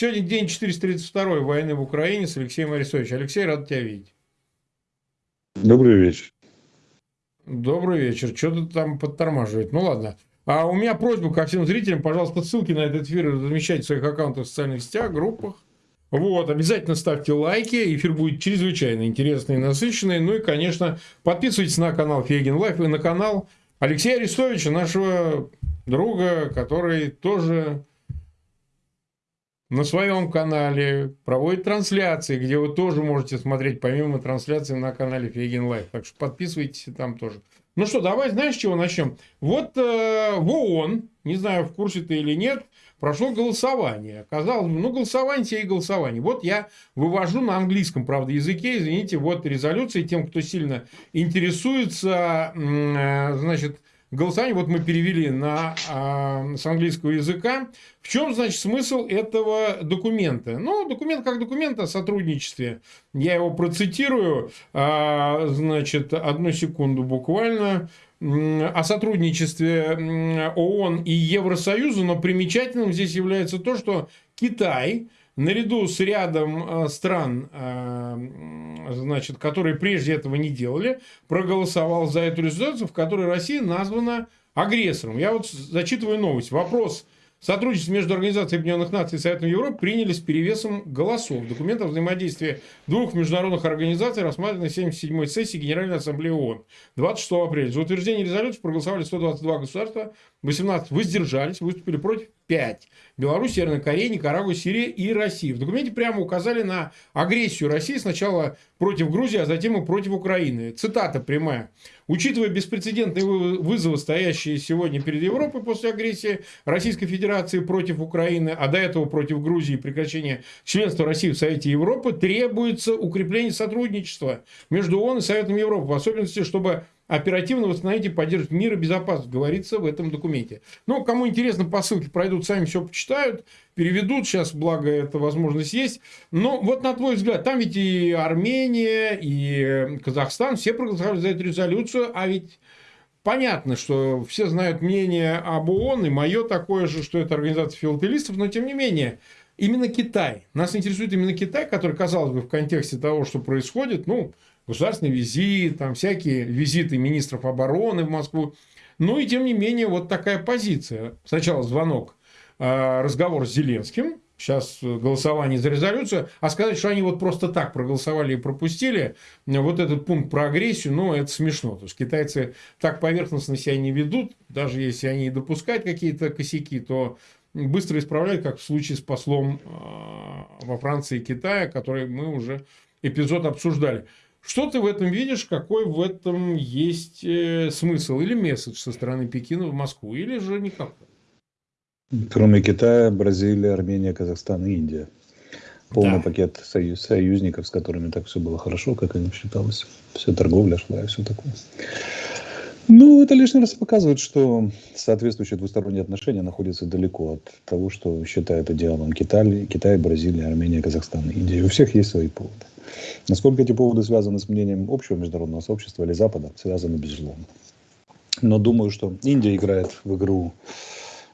Сегодня день 432 войны в Украине с Алексеем Арестовичем. Алексей, рад тебя видеть. Добрый вечер. Добрый вечер. Что-то там подтормаживает? Ну ладно. А у меня просьба ко всем зрителям, пожалуйста, ссылки на этот эфир размещайте в своих аккаунтах в социальных сетях, группах. Вот, обязательно ставьте лайки, эфир будет чрезвычайно интересный и насыщенный. Ну и, конечно, подписывайтесь на канал Фейгин Live и на канал Алексея Арестовича, нашего друга, который тоже на своем канале проводит трансляции, где вы тоже можете смотреть помимо трансляции на канале Фейгин Live. Так что подписывайтесь там тоже. Ну что, давай, знаешь, с чего начнем? Вот э, в ООН, не знаю, в курсе ты или нет, прошло голосование. Казалось бы, ну, голосование тебе и голосование. Вот я вывожу на английском, правда, языке, извините, вот резолюции тем, кто сильно интересуется, э, значит, голосование, вот мы перевели на, э, с английского языка. В чем, значит, смысл этого документа? Ну, документ как документ о сотрудничестве. Я его процитирую, э, значит, одну секунду буквально о сотрудничестве ООН и Евросоюза, но примечательным здесь является то, что Китай наряду с рядом стран, значит, которые прежде этого не делали, проголосовал за эту резолюцию, в которой Россия названа агрессором. Я вот зачитываю новость. Вопрос Сотрудничество между Организацией Объединенных Наций и Советом Европы приняли с перевесом голосов. Документ о взаимодействии двух международных организаций рассмотрен на 77-й сессии Генеральной Ассамблеи ООН 26 апреля. За утверждение резолюции проголосовали 122 государства, 18 воздержались, выступили против 5. Беларусь, Северная Корея, Никарагуа, Сирия и Россия. В документе прямо указали на агрессию России сначала против Грузии, а затем и против Украины. Цитата прямая. Учитывая беспрецедентные вызовы, стоящие сегодня перед Европой после агрессии Российской Федерации против Украины, а до этого против Грузии и прекращения членства России в Совете Европы, требуется укрепление сотрудничества между ООН и Советом Европы, в особенности, чтобы оперативно восстановить и поддерживать мир и безопасность, говорится в этом документе. Ну, кому интересно, по ссылке пройдут, сами все почитают, переведут, сейчас, благо, эта возможность есть. Но вот на твой взгляд, там ведь и Армения, и Казахстан, все проголосовали за эту резолюцию, а ведь понятно, что все знают мнение об ООН, и мое такое же, что это организация филателистов, но тем не менее, именно Китай. Нас интересует именно Китай, который, казалось бы, в контексте того, что происходит, ну, государственный визит, там всякие визиты министров обороны в Москву. Ну и тем не менее вот такая позиция. Сначала звонок, а, разговор с Зеленским, сейчас голосование за резолюцию, а сказать, что они вот просто так проголосовали и пропустили, вот этот пункт про агрессию, ну, это смешно. То есть, китайцы так поверхностно себя не ведут, даже если они допускают какие-то косяки, то быстро исправляют, как в случае с послом а, во Франции и Китае, который мы уже эпизод обсуждали. Что ты в этом видишь, какой в этом есть э, смысл или месседж со стороны Пекина в Москву, или же никакой? Кроме Китая, Бразилия, Армения, Казахстан и Индия. Полный да. пакет союз, союзников, с которыми так все было хорошо, как им считалось. Все торговля шла и все такое. Ну, это лишний раз показывает, что соответствующие двусторонние отношения находятся далеко от того, что считает идеалом Китай, Китай, Бразилия, Армения, Казахстан, Индия. У всех есть свои поводы. Насколько эти поводы связаны с мнением общего международного сообщества или Запада, связаны безусловно. Но думаю, что Индия играет в игру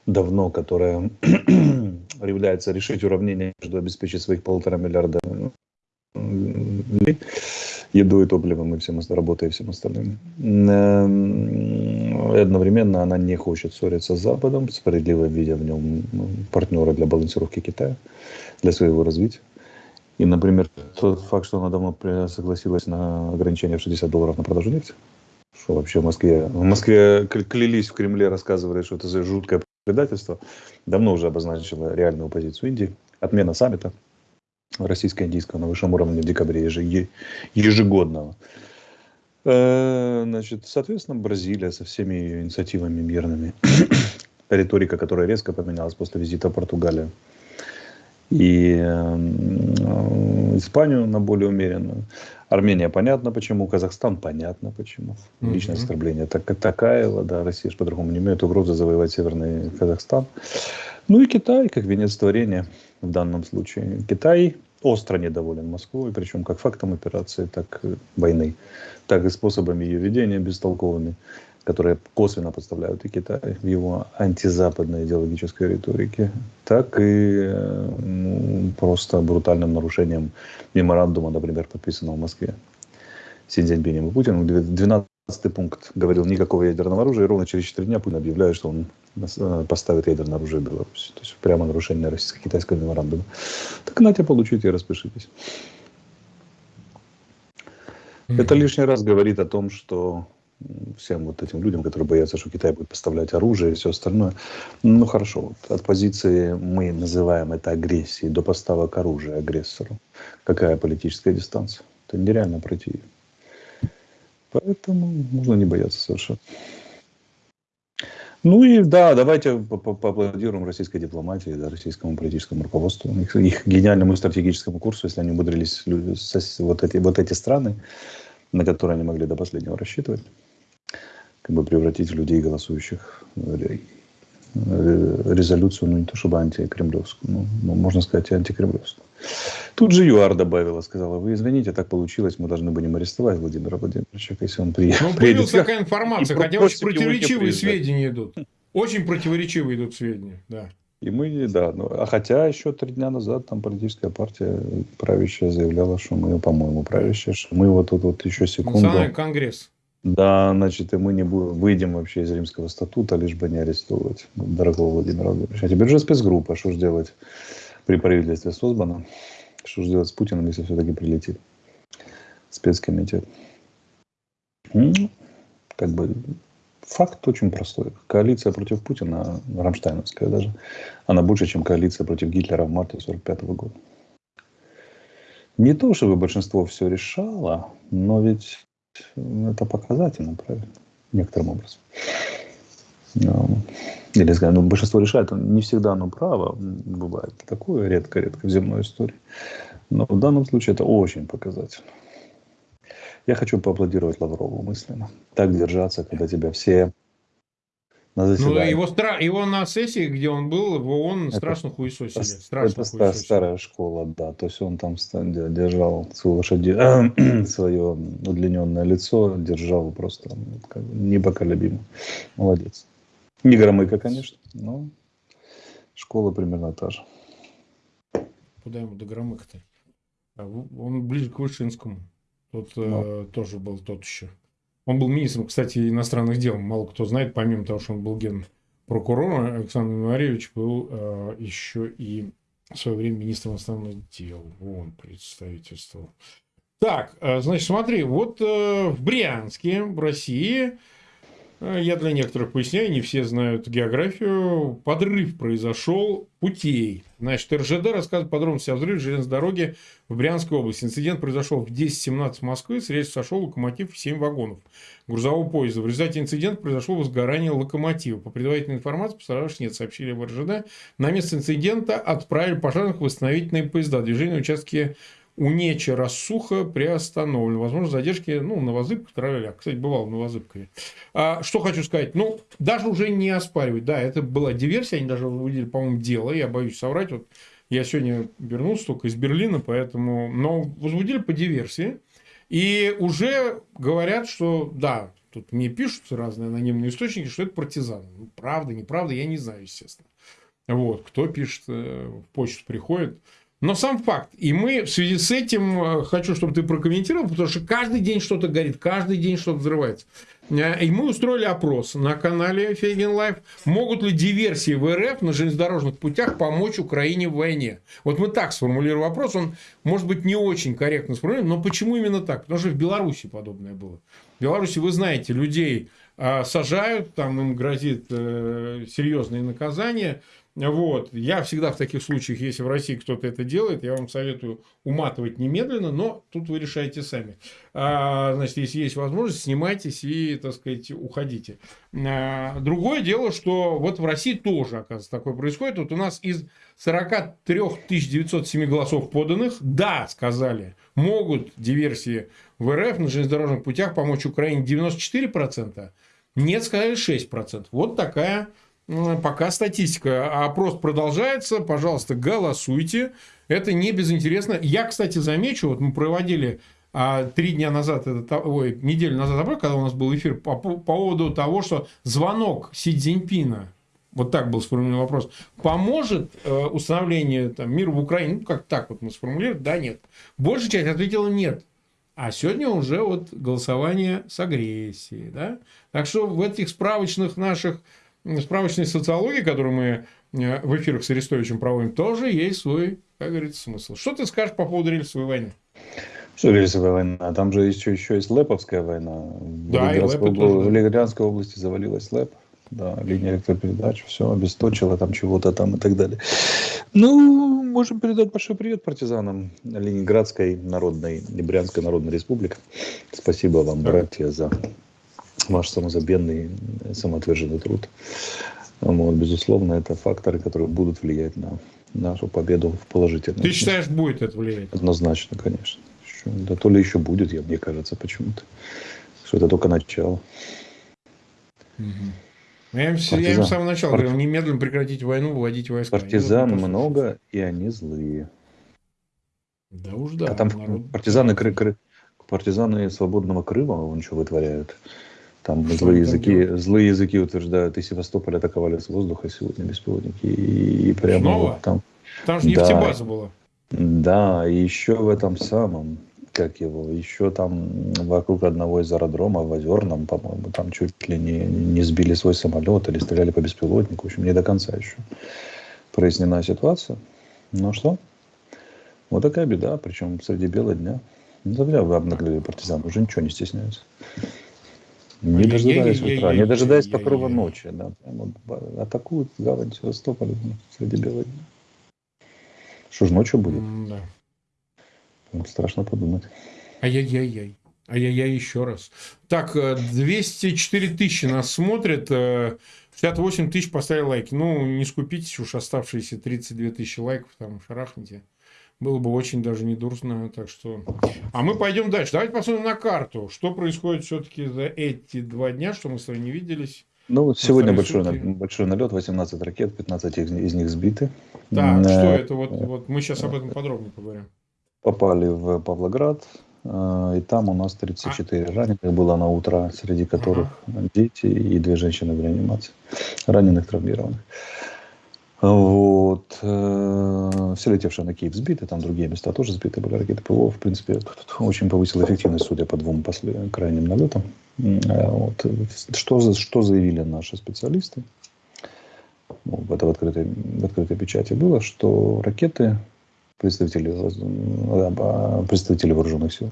давно, которая является решить уравнение между обеспечить своих полтора миллиарда людей едой, топливом и всем работой и всем остальным. Эм, одновременно она не хочет ссориться с Западом, справедливо видя в нем партнера для балансировки Китая, для своего развития. И, например, тот факт, что она давно согласилась на ограничение в 60 долларов на продажу нефти, что вообще в Москве, в Москве клялись в Кремле, рассказывали, что это за жуткое предательство, давно уже обозначила реальную позицию Индии. Отмена саммита российско-индийского на высшем уровне в декабре ежегодного. Э, значит, соответственно, Бразилия со всеми ее инициативами мирными, риторика, которая резко поменялась после визита в Португалию, и Испанию на более умеренную. Армения понятно почему, Казахстан понятно почему. Личное mm-hmm. оскорбление. Так, Такаева, да, Россия же по-другому не имеет угрозы завоевать Северный Казахстан. Ну и Китай, как венец творения в данном случае. Китай остро недоволен Москвой, причем как фактом операции, так и войны, так и способами ее ведения бестолковыми которые косвенно подставляют и Китай в его антизападной идеологической риторике, так и ну, просто брутальным нарушением меморандума, например, подписанного в Москве Си Цзиньпинем и Путиным. 12 пункт говорил никакого ядерного оружия, и ровно через 4 дня Путин объявляет, что он э, поставит ядерное оружие в Беларуси. То есть прямо нарушение российско-китайского меморандума. Так на тебя получите и распишитесь. Mm-hmm. Это лишний раз говорит о том, что всем вот этим людям, которые боятся, что Китай будет поставлять оружие и все остальное. Ну хорошо, вот от позиции мы называем это агрессией до поставок оружия агрессору. Какая политическая дистанция? Это нереально пройти. Поэтому можно не бояться совершенно. Ну и да, давайте поаплодируем российской дипломатии, да, российскому политическому руководству, их, их гениальному стратегическому курсу, если они умудрились вот эти, вот эти страны, на которые они могли до последнего рассчитывать, как бы превратить в людей, голосующих э, резолюцию, ну не то чтобы антикремлевскую, ну, ну можно сказать и антикремлевскую. Тут же ЮАР добавила, сказала, вы извините, так получилось, мы должны будем арестовать Владимира Владимировича, если он приедет. Ну, появилась такая информация, хотя очень противоречивые сведения идут. Очень противоречивые идут сведения, да. И мы, да, ну, а хотя еще три дня назад там политическая партия правящая заявляла, что мы, по-моему, правящая, что мы вот тут вот еще секунду... Национальный конгресс. Да, значит, и мы не будем, выйдем вообще из римского статута, лишь бы не арестовывать дорогого Владимира Владимировича. А теперь же спецгруппа, что же делать при правительстве создана? Что же делать с Путиным, если все-таки прилетит спецкомитет? Ну, как бы факт очень простой. Коалиция против Путина, Рамштайновская даже, она больше, чем коалиция против Гитлера в марте 1945 года. Не то, чтобы большинство все решало, но ведь это показательно, правильно? Некоторым образом. Ну, или, ну, большинство решает, не всегда оно право, бывает такое редко-редко в земной истории. Но в данном случае это очень показательно. Я хочу поаплодировать Лаврову мысленно. Так держаться, когда тебя все на ну, заседании. Ну, его, стра... его на сессии, где он был, в ООН это, страшно хуесосили. Страшно это хуесосили. старая школа, да. То есть он там держал свою лошади... свое удлиненное лицо, держал просто бы, непоколебимо. Молодец. Не громыка, конечно, но школа примерно та же. Куда ему до громыка-то? А он ближе к Вышинскому. Тот ну. э, тоже был тот еще. Он был министром, кстати, иностранных дел. Мало кто знает, помимо того, что он был генпрокурором, Александр Януаревич был э, еще и в свое время министром иностранных дел. Он представительствовал. Так, э, значит, смотри, вот э, в Брянске, в России, я для некоторых поясняю, не все знают географию. Подрыв произошел путей. Значит, РЖД рассказывает подробности о взрыве железной дороги в Брянской области. Инцидент произошел в 10.17 в Москве. С рельс сошел локомотив в 7 вагонов грузового поезда. В результате инцидента произошло возгорание локомотива. По предварительной информации, пострадавших нет, сообщили в РЖД. На место инцидента отправили пожарных восстановительные поезда. Движение на участке Унеча Рассуха приостановлен. Возможно, задержки ну, на Возыбках. Кстати, бывал на Возыбкове. А, что хочу сказать. Ну, даже уже не оспаривать. Да, это была диверсия. Они даже увидели, по-моему, дело. Я боюсь соврать. Вот я сегодня вернулся только из Берлина, поэтому... Но возбудили по диверсии. И уже говорят, что да, тут мне пишут разные анонимные источники, что это партизаны. Ну, правда, неправда, я не знаю, естественно. Вот, кто пишет, э, в почту приходит. Но сам факт. И мы в связи с этим э, хочу, чтобы ты прокомментировал, потому что каждый день что-то горит, каждый день что-то взрывается. Э, и мы устроили опрос на канале Фейгин Live. Могут ли диверсии в РФ на железнодорожных путях помочь Украине в войне? Вот мы так сформулируем вопрос. Он может быть не очень корректно сформулирован, но почему именно так? Потому что в Беларуси подобное было. В Беларуси, вы знаете, людей а, сажают, там им грозит э, серьезные наказания. Вот. Я всегда в таких случаях, если в России кто-то это делает, я вам советую уматывать немедленно, но тут вы решаете сами. А, значит, если есть возможность, снимайтесь и, так сказать, уходите. А, другое дело, что вот в России тоже, оказывается, такое происходит. Вот у нас из 43 907 голосов поданных, да, сказали, могут диверсии в РФ на железнодорожных путях помочь Украине 94%, нет, сказали 6%. Вот такая пока статистика. А опрос продолжается. Пожалуйста, голосуйте. Это не безинтересно. Я, кстати, замечу, вот мы проводили а, три дня назад, это, ой, неделю назад, когда у нас был эфир по, по поводу того, что звонок Си Цзиньпина вот так был сформулирован вопрос, поможет э, установлению там, мира в Украине? Ну, как так вот мы сформулировали, да, нет. Большая часть ответила нет. А сегодня уже вот голосование с агрессией. Да? Так что в этих справочных наших, справочной социологии, которую мы э, в эфирах с Арестовичем проводим, тоже есть свой, как говорится, смысл. Что ты скажешь по поводу рельсовой войны? Что рельсовая война? Там же еще, еще есть Леповская война. Да, в Ленинградской, обл... в Ленинградской области завалилась Леп. Да, линия электропередач, все, обесточила там чего-то там и так далее. Ну, можем передать большой привет партизанам Ленинградской народной, Брянской народной республики. Спасибо вам, братья, за ваш самозабвенный, самоотверженный труд. Вот, безусловно, это факторы, которые будут влиять на нашу победу в положительном. Ты считаешь, будет это влиять? Однозначно, конечно еще. Да то ли еще будет, я, мне кажется, почему-то. Что это только начало. Угу. Я им, я им с самого начала Парти... говорил, немедленно прекратить войну, выводить войска. Партизан много, и они злые. Да уж да. А там народ... партизаны, кры, кры, партизаны свободного Крыма, вон что вытворяют. Там что злые языки, делать? злые языки утверждают, и Севастополь атаковали с воздуха сегодня беспилотники. И, и прямо Снова? Вот там. Там же нефтебаза да. была. Да, и еще в этом самом, как его, еще там вокруг одного из аэродромов в Озерном, по-моему, там чуть ли не, не сбили свой самолет или стреляли по беспилотнику. В общем, не до конца еще прояснена ситуация. Ну что? Вот такая беда, причем среди бела дня. Ну, зря вы обнаглели партизан, уже ничего не стесняются. Не дожидаясь утра, не дожидаясь покрова ночи. Да, прямо атакуют гавань Севастополя среди бела дня. Что ж ночью будет? Да. Страшно подумать. Ай-яй-яй-яй. Ай-яй-яй еще раз. Так, 204 э, тысячи нас смотрят. 68 э, тысяч поставили лайки. Ну, не скупитесь уж оставшиеся 32 тысячи лайков, там шарахните. Было бы очень даже недурно. Так что... А мы пойдем дальше. Давайте посмотрим на карту. Что происходит все-таки за эти два дня, что мы с вами не виделись. Ну, вот сегодня большой, большой налет, 18 ракет, 15 из, из них сбиты. Так, э, что это? Вот, вот мы сейчас об этом подробнее поговорим. Попали в Павлоград, э, и там у нас 34 а? раненых было на утро, среди которых ага. дети и две женщины в реанимации, раненых, травмированных. Вот. Э, все летевшие на Киев сбиты, там другие места тоже сбиты были ракеты ПВО. В принципе, очень повысила эффективность, судя по двум после, крайним налетам. Э, вот. Что, что заявили наши специалисты? Ну, это в открытой, в открытой печати было, что ракеты представители, э, представители вооруженных сил.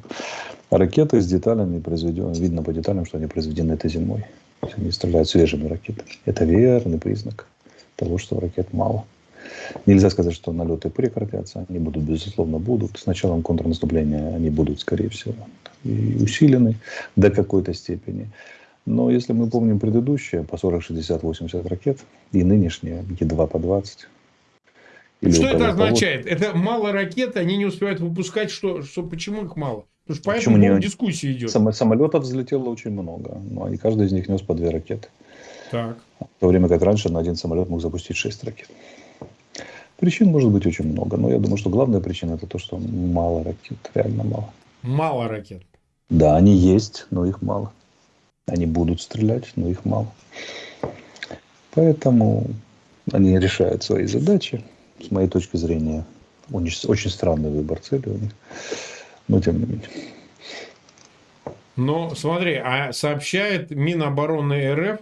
ракеты с деталями произведены, видно по деталям, что они произведены этой зимой. Они стреляют свежими ракетами. Это верный признак того, что ракет мало. Нельзя сказать, что налеты прекратятся. Они будут, безусловно, будут. С началом контрнаступления они будут, скорее всего, и усилены до какой-то степени. Но если мы помним предыдущие, по 40, 60, 80 ракет, и нынешние, едва по 20. Что это означает? Это мало ракет, они не успевают выпускать. Что, что, почему их мало? Потому что по этому не... дискуссия идет. Самолетов взлетело очень много. Но и каждый из них нес по две ракеты. Так. В то время как раньше на один самолет мог запустить 6 ракет. Причин может быть очень много, но я думаю, что главная причина это то, что мало ракет, реально мало. Мало ракет. Да, они есть, но их мало. Они будут стрелять, но их мало. Поэтому они решают свои задачи. С моей точки зрения, очень, очень странный выбор цели у них. Но тем не менее. Но смотри, а сообщает Минобороны РФ,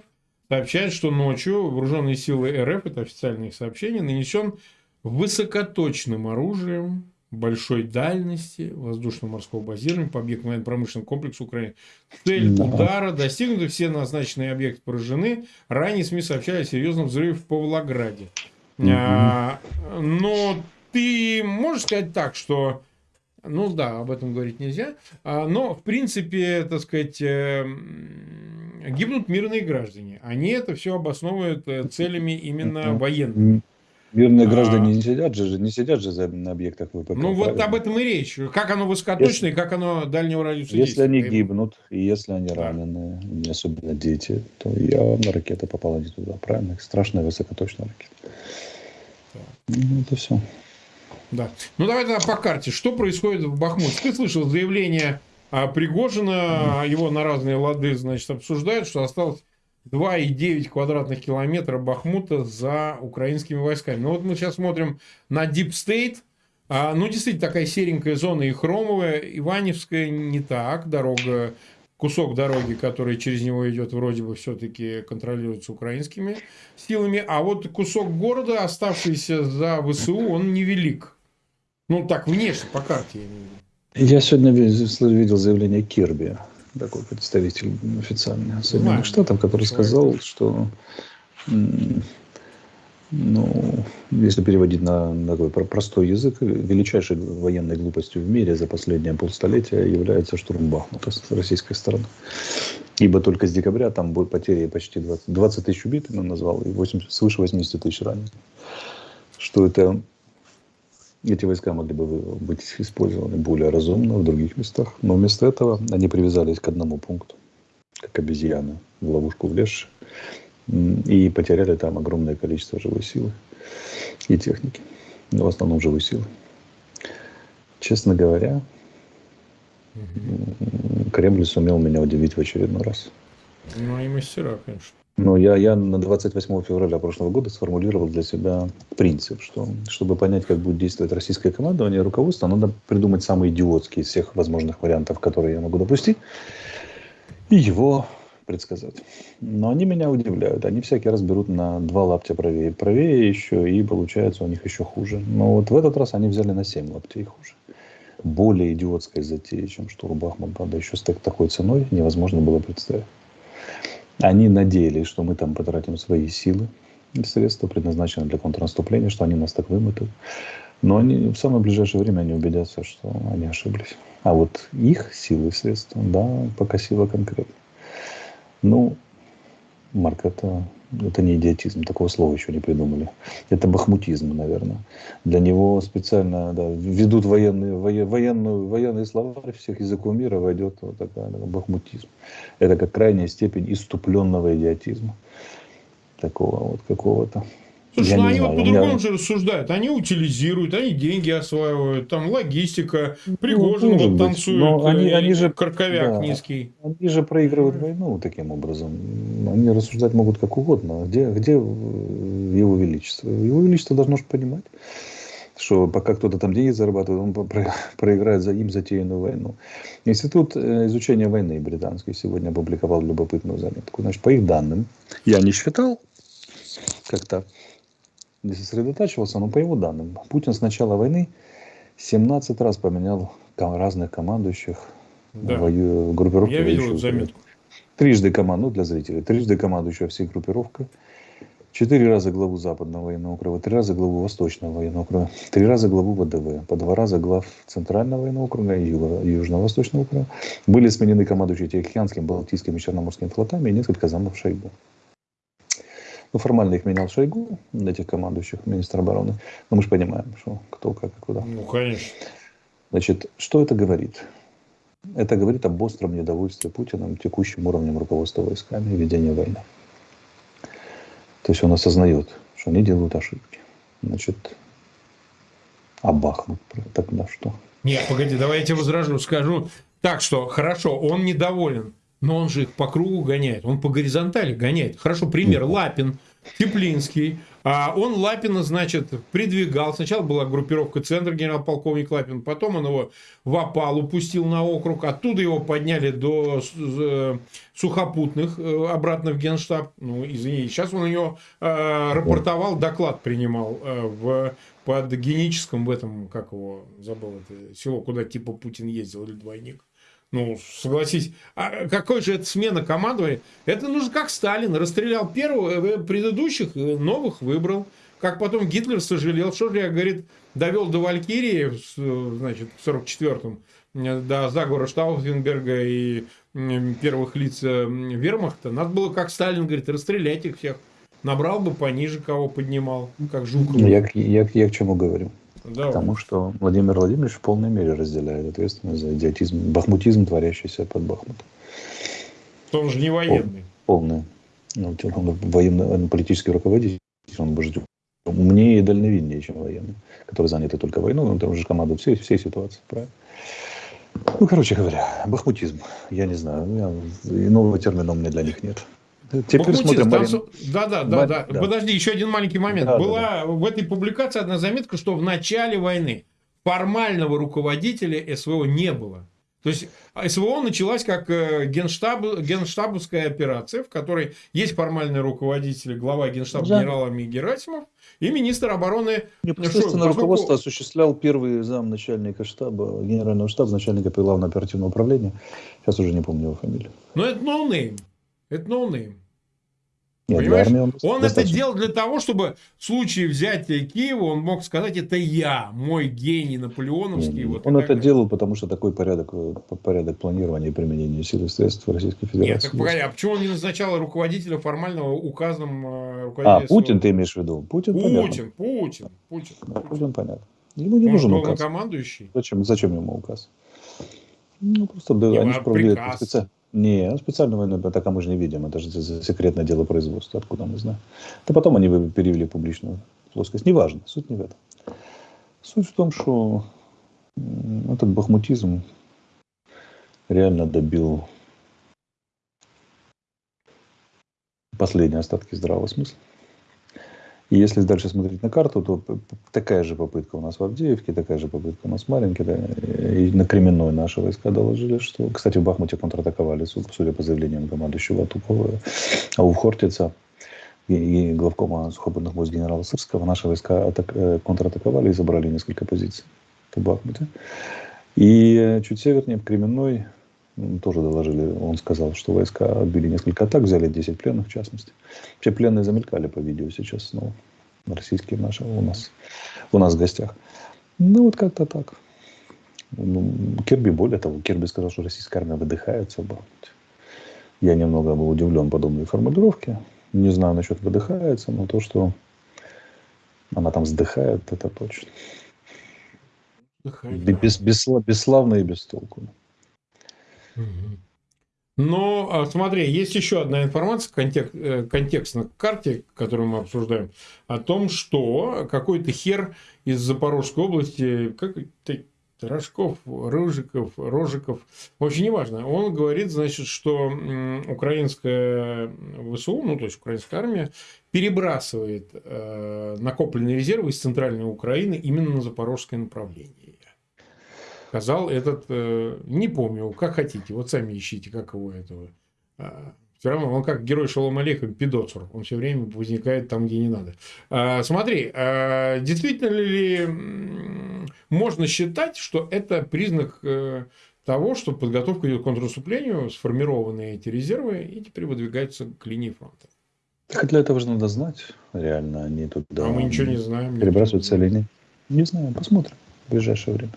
сообщает, что ночью вооруженные силы РФ, это официальные сообщения, нанесен высокоточным оружием большой дальности воздушно-морского базирования по объекту военно-промышленного комплекса Украины. Цель да. удара достигнута, все назначенные объекты поражены. Ранее СМИ сообщали о серьезном взрыве в Павлограде. Угу. А, но ты можешь сказать так, что ну да, об этом говорить нельзя. А, но, в принципе, так сказать, э, гибнут мирные граждане. Они это все обосновывают э, целями именно военными. Мирные а. граждане а, не сидят же, не сидят же за, на объектах ВПК. Ну, вот об этом и речь. Как оно высокоточное, если, как оно дальнего радиуса Если они гибнут, и если они да. ранены, особенно дети, то явно ракета попала не туда, правильно? Страшная высокоточная ракета. Да. Ну, это все. Да. Ну, давай тогда по карте. Что происходит в Бахмуте? Ты слышал заявление а, Пригожина, его на разные лады, значит, обсуждают, что осталось 2,9 квадратных километра Бахмута за украинскими войсками. Ну вот мы сейчас смотрим на Deep State. А, ну, действительно, такая серенькая зона и хромовая. Иваневская не так. Дорога, кусок дороги, который через него идет, вроде бы все-таки контролируется украинскими силами. А вот кусок города, оставшийся за ВСУ, он невелик. Ну, так, внешне, по карте. Я сегодня видел заявление Кирби такой представитель официальный Соединенных да. Штатов, который Человек. сказал, что ну, если переводить на, на такой простой язык, величайшей военной глупостью в мире за последние полстолетия является штурм Бахмута с российской стороны. Ибо только с декабря там будет потери почти 20, 20 тысяч убитых, он назвал, и 80, свыше 80 тысяч раненых. Что это эти войска могли бы быть использованы более разумно в других местах. Но вместо этого они привязались к одному пункту, как обезьяны в ловушку влезшие, и потеряли там огромное количество живой силы и техники. Но в основном живой силы. Честно говоря, Кремль сумел меня удивить в очередной раз. Ну и мастера, конечно. Но я, я на 28 февраля прошлого года сформулировал для себя принцип, что чтобы понять, как будет действовать российское командование и руководство, надо придумать самый идиотский из всех возможных вариантов, которые я могу допустить, и его предсказать. Но они меня удивляют. Они всякий раз берут на два лаптя правее. Правее еще, и получается у них еще хуже. Но вот в этот раз они взяли на 7 лаптей хуже. Более идиотской затеи, чем штурм Бахмут, правда, еще с такой ценой невозможно было представить. Они надеялись, что мы там потратим свои силы и средства, предназначенные для контрнаступления, что они нас так вымотают. Но они в самое ближайшее время они убедятся, что они ошиблись. А вот их силы и средства, да, покосило конкретно. Ну, Марк, это это не идиотизм, такого слова еще не придумали. Это бахмутизм, наверное. Для него специально да, ведут военные, военную, военные словарь всех языков мира, войдет вот такая бахмутизм. Это как крайняя степень иступленного идиотизма. Такого вот какого-то. Слушай, ну они знаю, вот по-другому меня... же рассуждают. Они утилизируют, они деньги осваивают, там логистика, Пригожин ну, вот танцует, но они, э, они же, карковяк да, низкий. Они же проигрывают войну таким образом. Они рассуждать могут как угодно. Где, где его величество? Его величество должно же понимать, что пока кто-то там деньги зарабатывает, он проиграет за им затеянную войну. Институт э, изучения войны британский сегодня опубликовал любопытную заметку. Значит, по их данным, я не считал как-то не сосредотачивался, но по его данным, Путин с начала войны 17 раз поменял разных командующих да. в группировке. Я видел эту заметку. Трижды команду, ну, для зрителей, трижды командующего всей группировкой, четыре раза главу Западного военного округа, три раза главу Восточного военного округа, три раза главу ВДВ, по два раза глав Центрального военного округа и Южно-Восточного округа. Были сменены командующие Тихоокеанским, Балтийским и Черноморским флотами и несколько замов Шойгу. Ну, формально их менял Шойгу, этих командующих, министр обороны. Но мы же понимаем, что кто, как и куда. Ну, конечно. Значит, что это говорит? Это говорит об остром недовольстве Путиным текущим уровнем руководства войсками и ведения войны. То есть он осознает, что они делают ошибки. Значит, Бахмут тогда что? Нет, погоди, давай я тебе возражу, скажу. Так что, хорошо, он недоволен но он же их по кругу гоняет, он по горизонтали гоняет. Хорошо, пример, Лапин, Теплинский. А он Лапина, значит, придвигал. Сначала была группировка центр генерал-полковник Лапин, потом он его в опалу пустил на округ, оттуда его подняли до э, сухопутных, э, обратно в генштаб. Ну, извини, сейчас он ее э, рапортовал, доклад принимал э, в, под геническом в этом, как его, забыл это село, куда типа Путин ездил или двойник. Ну, согласись, а какой же это смена командования? Это нужно как Сталин. Расстрелял первого, э, предыдущих, э, новых выбрал. Как потом Гитлер сожалел, что же я, говорит, довел до Валькирии, э, значит, в 44-м, до заговора Штауфенберга и первых лиц вермахта. Надо было, как Сталин, говорит, расстрелять их всех. Набрал бы пониже, кого поднимал, как Жуков. Я, я, я к чему говорю? Да. Потому что Владимир Владимирович в полной мере разделяет ответственность за идиотизм, бахмутизм, творящийся под Бахмутом. Он же не военный. Полный. Ну, он военный, политический руководитель, он может умнее и дальновиднее, чем военный, который занят только войной, он там уже командует всей, всей ситуации, правильно? Ну, короче говоря, бахмутизм, я не знаю, я, иного термина у меня для них нет. Теперь Бахмутист, смотрим, там Марин. Да, да, да, да. да. Подожди, еще один маленький момент. Да, да, Была в этой публикации одна заметка, что в начале войны формального руководителя СВО не было. То есть СВО началась как э, генштаб, генштабовская операция, в которой есть формальный руководитель, глава генштаба Да. генерал Герасимов и министр обороны Непосредственно Что, руководство поскольку- осуществлял первый зам начальника штаба, генерального штаба, начальника главного оперативного управления. Сейчас уже не помню его фамилию. Но это no name. Это no name. Нет, для Понимаешь? он, Он это делал для того, чтобы в случае взятия Киева он мог сказать, это я, мой гений наполеоновский. Не, вот и он это делал, потому что такой порядок, э, порядок планирования и применения сил и средств Российской Нет, Федерации. так погоди, а почему он не назначал руководителя формального указом э, а, руководителя Путин СВО? ты имеешь в виду? Путин, понятно. Путин, Путин, Путин. Да, Путин понятно. Ему не Он нужен указ. главнокомандующий. Зачем, зачем ему указ? Ну, просто да, они а же приказ? специально. Не, ну, специальную войну атака мы же не видим. Это же секретное дело производства. Откуда мы знаем? Да потом они перевели в публичную плоскость. Неважно, суть не в этом. Суть в том, что этот бахмутизм реально добил последние остатки здравого смысла. И если дальше смотреть на карту, то такая же попытка у нас в Авдеевке, такая же попытка у нас в Маринке. да, И на Кременной наши войска доложили, что... Кстати, в Бахмуте контратаковали, су- судя по заявлениям командующего Тупова, а у Хортица и, главкома сухопутных войск генерала Сырского наши войска атак- э, контратаковали и забрали несколько позиций в Бахмуте. И э, чуть севернее, в Кременной, тоже доложили, он сказал, что войска отбили несколько атак, взяли 10 пленных в частности. Вообще пленные замелькали по видео сейчас снова. Российские наши у нас, у нас в гостях. Ну, вот как-то так. Ну, Кирби, более того, Кирби сказал, что российская армия выдыхается. Я немного был удивлен подобной формулировке. Не знаю насчет выдыхается, но то, что она там вздыхает, это точно. Без, бесслав- бесславно и без толку. Но а, смотри, есть еще одна информация контек- э, контекстно к карте, которую мы обсуждаем, о том, что какой-то хер из Запорожской области, как это, Рожков, Рыжиков, Рожиков, вообще неважно, он говорит, значит, что украинская ВСУ, ну то есть украинская армия, перебрасывает э, накопленные резервы из центральной Украины именно на запорожское направление сказал этот, э, не помню, как хотите, вот сами ищите, как его этого. все равно он как герой Шалом Алейхам, пидоцур, он все время возникает там, где не надо. А, смотри, а действительно ли можно считать, что это признак э, того, что подготовка идет к контрнаступлению, сформированы эти резервы и теперь выдвигаются к линии фронта? Так для этого же надо знать, реально, они тут... а мы ничего не знаем. Перебрасываются или нет? Не знаю, посмотрим в ближайшее время.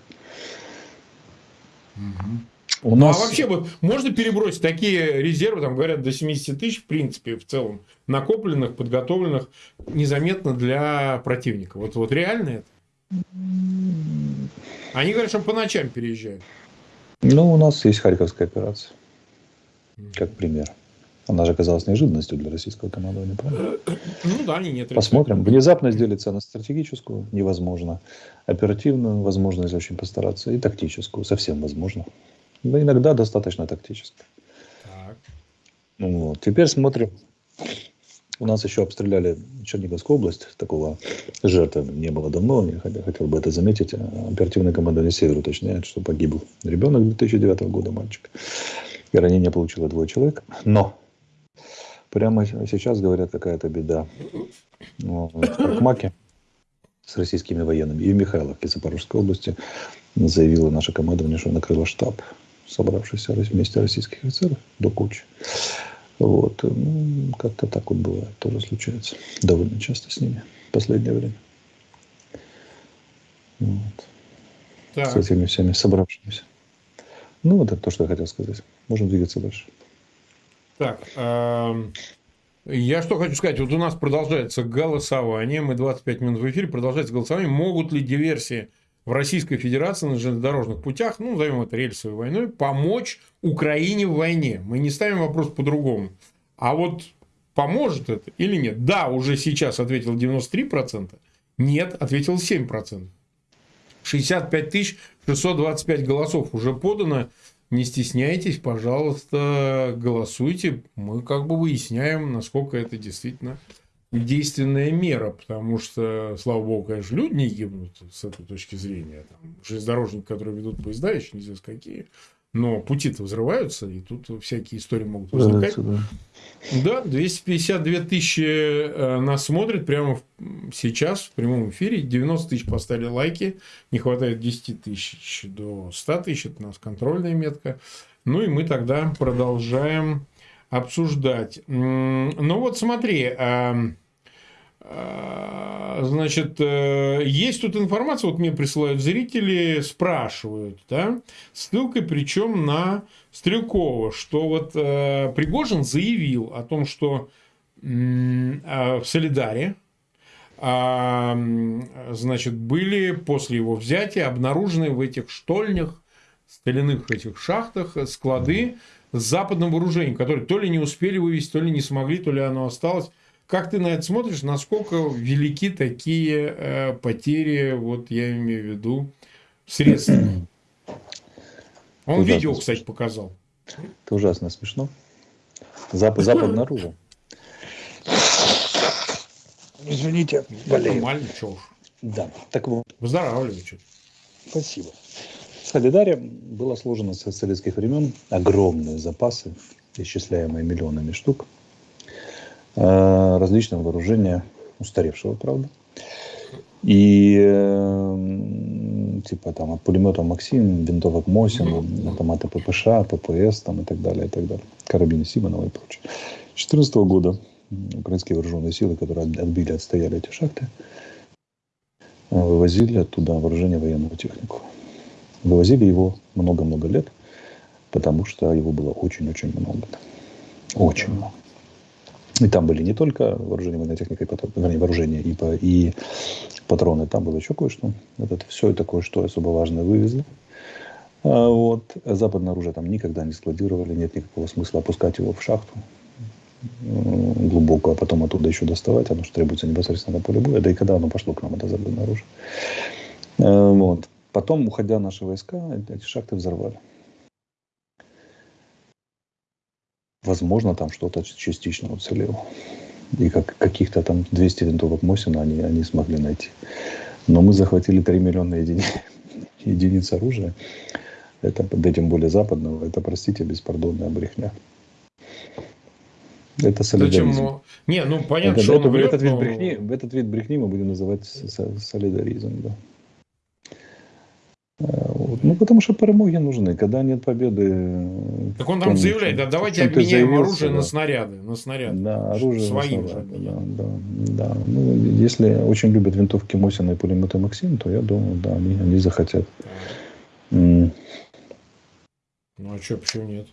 У Ну, нас... а вообще вот можно перебросить такие резервы, там говорят, до 70 тысяч, в принципе, в целом, накопленных, подготовленных незаметно для противника. Вот, вот реально это? Они говорят, что по ночам переезжают. Ну, у нас есть Харьковская операция, как пример. Она же оказалась неожиданностью для российского командования. правда? Ну да, они нет. Посмотрим. Внезапно делится на стратегическую, невозможно. Оперативную, возможно, если очень постараться. И тактическую, совсем возможно. Но иногда достаточно тактически. Так. Ну, вот. Теперь смотрим. У нас еще обстреляли Черниговскую область. Такого жертвы не было давно. Я хотел, бы это заметить. Оперативное командование «Север» уточняет, что погиб ребенок 2009 года, мальчик. И ранение получило двое человек. Но прямо сейчас, говорят, какая-то беда. Ну, В Аркмаке с российскими военными и в Михайловке Запорожской области заявило наше командование, что накрыло штаб, собравшийся вместе российских офицеров до кучи. Вот. Ну, как-то так вот бывает, тоже случается. Довольно часто с ними в последнее время. Вот. Так. С этими всеми собравшимися. Ну, вот это то, что я хотел сказать. Можем двигаться дальше. Так, эм, я что хочу сказать. Вот у нас продолжается голосование. Мы 25 минут в эфире. Продолжается голосование. Могут ли диверсии в Российской Федерации на железнодорожных путях, ну, назовем это рельсовой войной, помочь Украине в войне? Мы не ставим вопрос по-другому. А вот поможет это или нет? Да, уже сейчас ответил 93%. Нет, ответил 7%. 65 625 голосов уже подано. Не стесняйтесь, пожалуйста, голосуйте. Мы как бы выясняем, насколько это действительно действенная мера, потому что, слава богу, конечно, люди не гибнут с этой точки зрения. Там, железнодорожники, которые ведут поезда, еще не знаю какие, но пути-то взрываются, и тут всякие истории могут возникать. Да, да 252 тысячи э, нас смотрят прямо сейчас в прямом эфире. 90 тысяч поставили лайки. Не хватает 10 тысяч до 100 тысяч. Это у нас контрольная метка. Ну и мы тогда продолжаем обсуждать. Ну вот смотри, а, значит, э, есть тут информация, вот мне присылают зрители, спрашивают, да, ссылкой причем на Стрелкова, что вот э, Пригожин заявил о том, что в Солидаре, а, значит, были после его взятия обнаружены в этих штольнях, стальных этих шахтах склады с западным вооружением, которые то ли не успели вывести, то ли не смогли, то ли оно осталось. Как ты на это смотришь? Насколько велики такие э, потери, вот я имею в виду, средств? Он видео, кстати, показал. Это ужасно смешно. Запад, запад наружу. Извините, болею. Нормально, что уж. Да, так вот. Выздоравливай что Спасибо. В Солидаре было сложено с советских времен огромные запасы, исчисляемые миллионами штук, различного вооружения, устаревшего, правда. И э, типа там от пулемета Максим, винтовок Мосин, автоматы ППШ, ППС там, и так далее, и так далее. Карабины Симонова и прочее. С 2014 года украинские вооруженные силы, которые отбили, отстояли эти шахты, э, вывозили оттуда вооружение военную технику. Вывозили его много-много лет, потому что его было очень-очень много. Очень много. И там были не только вооружение, военная техника, и потом, вернее, вооружение и, и патроны, там было еще кое-что. Это все это кое-что особо важное вывезли. А вот. Западное оружие там никогда не складировали, нет никакого смысла опускать его в шахту глубоко, а потом оттуда еще доставать, оно что требуется непосредственно на поле боя. Да и когда оно пошло к нам, это западное оружие. А вот. Потом, уходя наши войска, эти шахты взорвали. Возможно, там что-то частично уцелело. И как, каких-то там 200 винтовок Мосина они, они смогли найти. Но мы захватили 3 миллиона единиц, единиц оружия. Это, да тем более западного, это, простите, беспардонная брехня. Это солидаризм. Зачем? Не, ну понятно, это, что это, он врет, этот, но... вид брехни, этот вид брехни мы будем называть солидаризм. Да. Ну, потому что перемоги нужны. Когда нет победы... Так он там заявляет, да, давайте обменяем оружие да. на снаряды. На снаряды. Да, оружие Своим на снаряды, же. Да, да, да. Ну, если очень любят винтовки Мосина и пулеметы Максим, то я думаю, да, они, они захотят. Ну, а что, почему нет?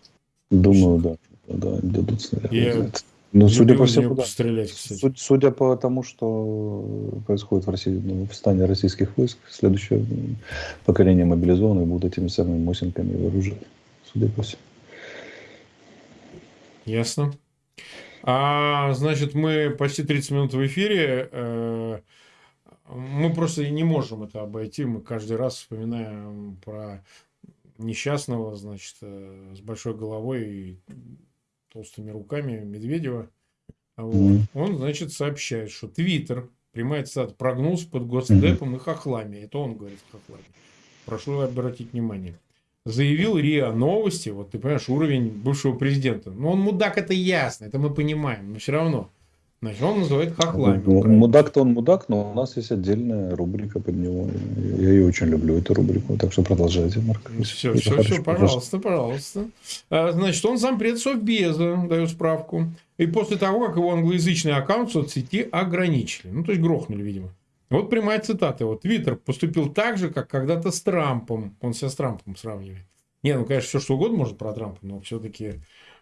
Думаю, да. Да, дадут снаряды. Я... Ну, судя по всему, да. стрелять, кстати. Судя, судя по тому, что происходит в России, ну, в стане российских войск, следующее поколение мобилизованных будут этими самыми Мосинками вооружены. Судя по всему. Ясно. А, значит, мы почти 30 минут в эфире. Э, мы просто не можем это обойти. Мы каждый раз вспоминаем про несчастного, значит, э, с большой головой и толстыми руками Медведева. Вот. Mm-hmm. Он, значит, сообщает, что Твиттер, прямая цитата, прогнулся под госдепом mm-hmm. и хохлами. Это он говорит хохлами. Прошу обратить внимание. Заявил РИА Новости, вот ты понимаешь, уровень бывшего президента. Ну, он мудак, это ясно, это мы понимаем, но все равно. Значит, он называет хохлами. Ну, мудак-то он мудак, но у нас есть отдельная рубрика под него. Я ее очень люблю, эту рубрику. Так что продолжайте, Марк. Все, все, все, пожалуйста, пожалуйста. А, значит, он зампред Совбеза, даю справку. И после того, как его англоязычный аккаунт в соцсети ограничили. Ну, то есть, грохнули, видимо. Вот прямая цитата. Вот Твиттер поступил так же, как когда-то с Трампом. Он себя с Трампом сравнивает. Не, ну, конечно, все что угодно может про Трампа, но все-таки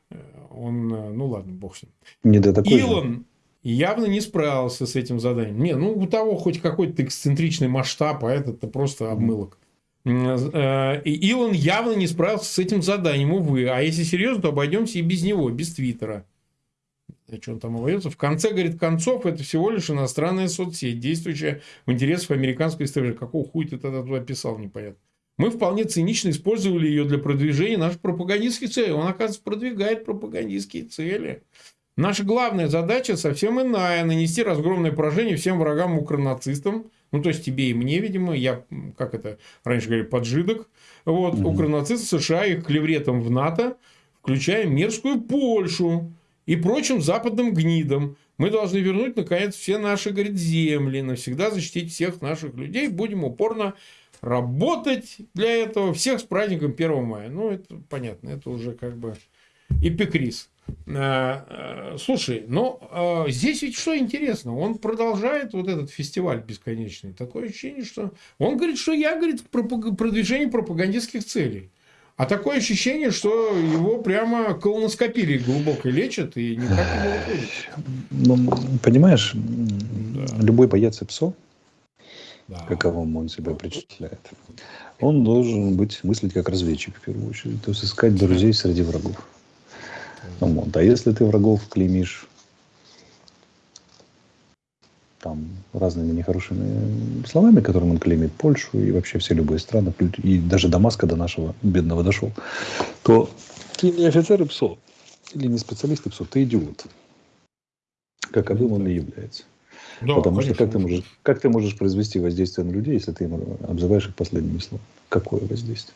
э, он, э, ну ладно, бог с ним. Не до такой Илон, же явно не справился с этим заданием. Не, ну у того хоть какой-то эксцентричный масштаб, а этот-то просто обмылок. Э, и Илон явно не справился с этим заданием, увы. А если серьезно, то обойдемся и без него, без Твиттера. Что он там обойдется? В конце, говорит, концов, это всего лишь иностранная соцсеть, действующая в интересах американской истории. Какого хуя ты тогда туда писал, непонятно. мы вполне цинично использовали ее для продвижения наших пропагандистских целей. Он, оказывается, продвигает пропагандистские цели. Наша главная задача совсем иная – нанести разгромное поражение всем врагам укронацистам, ну, то есть тебе и мне, видимо, я, как это раньше говорили, поджидок, вот, угу. укронацисты США их клевретом в НАТО, включая мерзкую Польшу и прочим западным гнидам. Мы должны вернуть, наконец, все наши, говорит, земли, навсегда защитить всех наших людей. Будем упорно работать для этого. Всех с праздником 1 мая. Ну, это понятно, это уже как бы эпикриз. Э, э, слушай, ну э, здесь ведь что интересно, он продолжает вот этот фестиваль бесконечный. Такое ощущение, что он говорит, что я, говорит, продвижение пропагандистских целей. А такое ощущение, что его прямо колоноскопили глубоко лечат и никак не выходит. Ну, понимаешь, да. любой боец ПСО, да. каковым он себя причисляет, он должен быть мыслить как разведчик в первую очередь. То есть искать друзей среди врагов. Вот. А если ты врагов клеймишь там разными нехорошими словами, которым он клеймит Польшу и вообще все любые страны, и даже Дамаска до нашего бедного дошел, то ты не офицер и ПСО, или не специалист и ПСО, ты идиот. Каковым он и является. Да, Потому конечно. что как ты, можешь, как ты можешь произвести воздействие на людей, если ты им обзываешь их последними словами? Какое воздействие?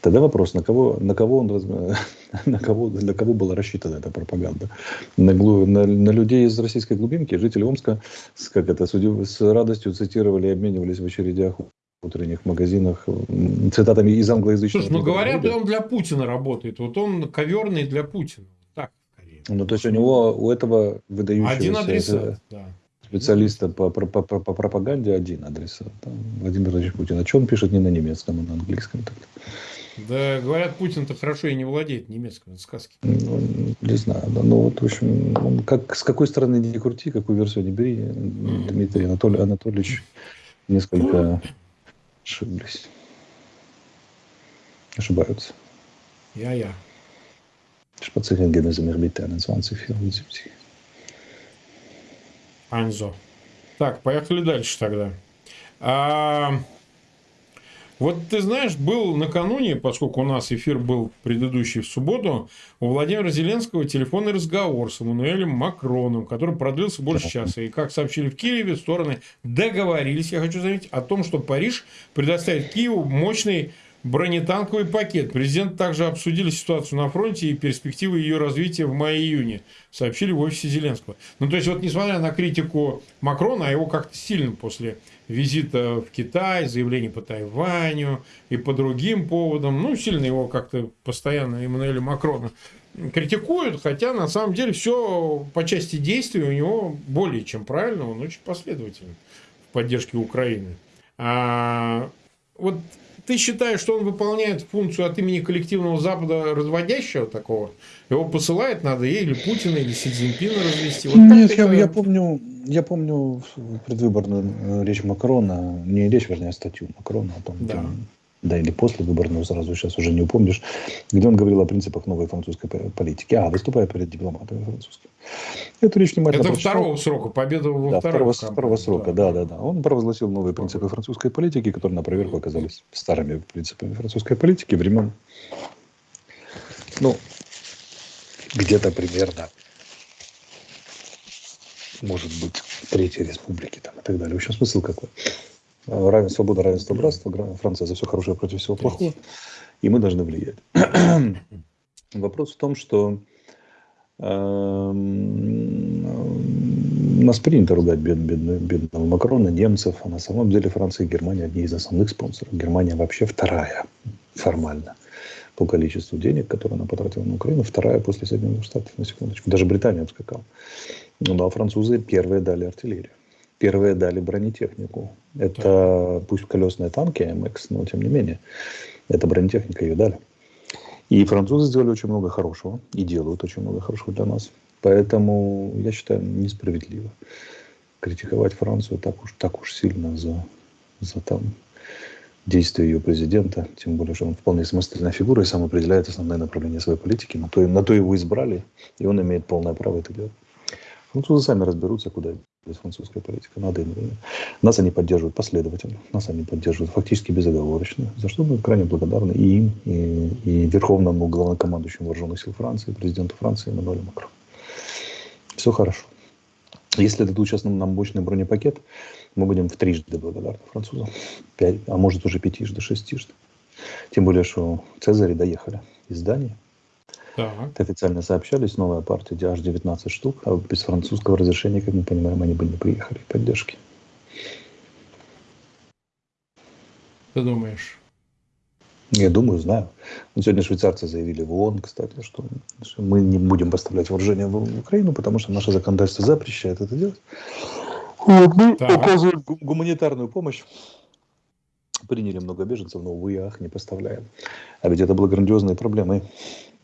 Тогда вопрос, на кого, на кого, он, на кого, для кого была рассчитана эта пропаганда? На, на, на людей из российской глубинки, жители Омска, с, как это, с радостью цитировали и обменивались в очередях утренних магазинах цитатами из англоязычного. Слушай, ну говорят, он для Путина работает. Вот он коверный для Путина. Так, скорее. Ну, то есть у него, у этого выдающегося... Один адресат, да специалиста по, по, по, по пропаганде один адресат. Владимир Владимирович Путин. А что он пишет не на немецком, а на английском? Так да, говорят, Путин-то хорошо и не владеет немецким, это сказки. Ну, не знаю, да, ну вот, в общем, как, с какой стороны не крути, какую версию не бери, Дмитрий Анатолий, Анатольевич несколько ошиблись. Ошибаются. Я-я. Spazieren gehen also mit 21, 74. Анзо. Так, поехали дальше тогда. А, вот ты знаешь, был накануне, поскольку у нас эфир был предыдущий в субботу, у Владимира Зеленского телефонный разговор с Эммануэлем Макроном, который продлился больше часа. И как сообщили в Киеве, стороны договорились, я хочу заметить, о том, что Париж предоставит Киеву мощный бронетанковый пакет. Президент также обсудили ситуацию на фронте и перспективы ее развития в мае-июне, сообщили в офисе Зеленского. Ну, то есть, вот несмотря на критику Макрона, а его как-то сильно после визита в Китай, заявлений по Тайваню и по другим поводам. Ну, сильно его как-то постоянно Эммануэля Макрона критикуют, хотя на самом деле все по части действий у него более чем правильно, он очень последователен в поддержке Украины. А, вот ты считаешь, что он выполняет функцию от имени коллективного Запада разводящего такого? Его посылает надо или Путина, или Си Цзиньпина развести? Вот Нет, я, это... я помню, я помню предвыборную э, речь Макрона, не речь, вернее, а статью Макрона о том, да. Там, да, или после выборную сразу, сейчас уже не упомнишь, где он говорил о принципах новой французской политики, а, выступая перед дипломатами французскими. Эту речь внимательно Это прочитал. второго срока, победа во да, второго, второго срока, да. да, да, да. Он провозгласил новые принципы французской политики, которые на проверку оказались старыми принципами французской политики времен, ну, где-то примерно может быть, Третьей Республики там, и так далее. В общем, смысл какой? Равенство, свобода, равенство, братство. Франция за все хорошее против всего плохого. И мы должны влиять. Вопрос в том, что э, нас принято ругать бед, бедного, бедного Макрона, немцев, а на самом деле Франция и Германия одни из основных спонсоров. Германия вообще вторая формально по количеству денег, которые она потратила на Украину, вторая после Соединенных Штатов, на секундочку. Даже Британия отскакала. Ну а французы первые дали артиллерию. Первые дали бронетехнику. Это пусть колесные танки АМХ, но тем не менее, это бронетехника ее дали. И французы сделали очень много хорошего и делают очень много хорошего для нас. Поэтому я считаю несправедливо критиковать Францию так уж, так уж сильно за, за там действия ее президента, тем более, что он вполне самостоятельная фигура и сам определяет основные направления своей политики. На то, на то его избрали, и он имеет полное право это делать. Французы сами разберутся, куда французская политика. Надо им. Нас они поддерживают последовательно, нас они поддерживают фактически безоговорочно, за что мы крайне благодарны и им, и, и Верховному главнокомандующему вооруженных сил Франции, президенту Франции Эммануэлю Макрону. Все хорошо. Если дадут сейчас нам, нам мощный бронепакет, мы будем в трижды благодарны французам. Пять, а может уже пятижды, шестижды. Тем более, что Цезари доехали из Дании. Так. Официально сообщались, новая партия аж 19 штук, а без французского разрешения, как мы понимаем, они бы не приехали поддержки. Ты думаешь? Я думаю, знаю. Сегодня швейцарцы заявили в ООН, кстати, что мы не будем поставлять вооружение в Украину, потому что наше законодательство запрещает это делать. Вот мы так. оказываем гуманитарную помощь. Приняли много беженцев, но, увы, ах, не поставляем. А ведь это было грандиозной проблемой,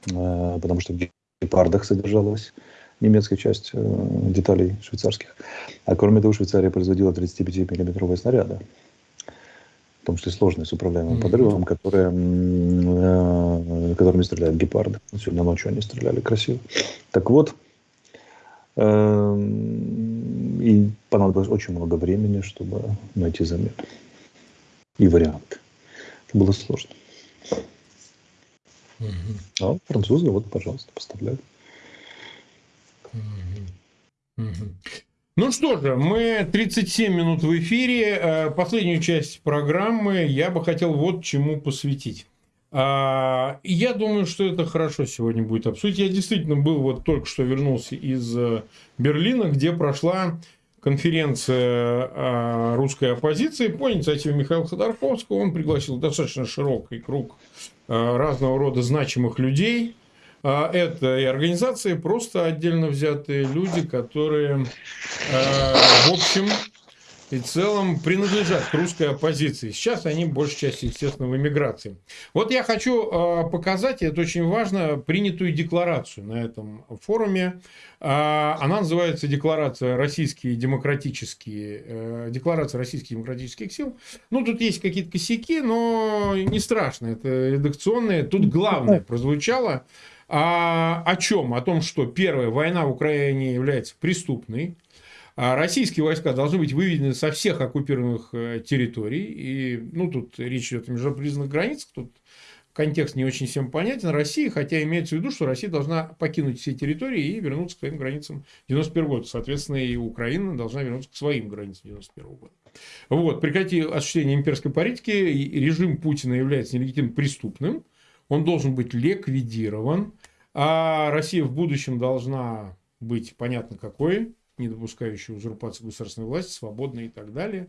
э, потому что в гепардах содержалась немецкая часть э, деталей швейцарских. А кроме того, Швейцария производила 35-миллиметровые снаряды в том числе сложные с управляемым mm-hmm. подрывом, которые, э, которыми стреляют гепарды. Сегодня ночью они стреляли красиво. Так вот, э, и понадобилось очень много времени, чтобы найти замену и варианты. Это было сложно. Mm-hmm. А французы, вот, пожалуйста, поставляют. Ну что же, мы 37 минут в эфире. Э, последнюю часть программы я бы хотел вот чему посвятить. А, я думаю, что это хорошо сегодня будет обсудить. Я действительно был вот только что вернулся из э, Берлина, где прошла конференция э, русской оппозиции по инициативе Михаила Ходорковского. Он пригласил достаточно широкий круг разного рода значимых людей – а это и организации, просто отдельно взятые люди, которые, в общем и целом принадлежат к русской оппозиции. Сейчас они, большей части, естественно, в эмиграции. Вот я хочу э, показать, и это очень важно, принятую декларацию на этом форуме. Э, она называется «Декларация российские демократические, Декларация российских демократических сил». Ну, тут есть какие-то косяки, но не страшно, это редакционные. Тут главное прозвучало – а, о чем? О том, что первая война в Украине является преступной. А российские войска должны быть выведены со всех оккупированных э, территорий. И, ну, тут речь идет о международных границах. Тут контекст не очень всем понятен. России, хотя имеется в виду, что Россия должна покинуть все территории и вернуться к своим границам 91 года. Соответственно, и Украина должна вернуться к своим границам 91 года. Вот, прекрати осуществление имперской политики, режим Путина является нелегитимным преступным – он должен быть ликвидирован, а Россия в будущем должна быть понятно какой, не допускающей узурпации государственной власти, свободной и так далее.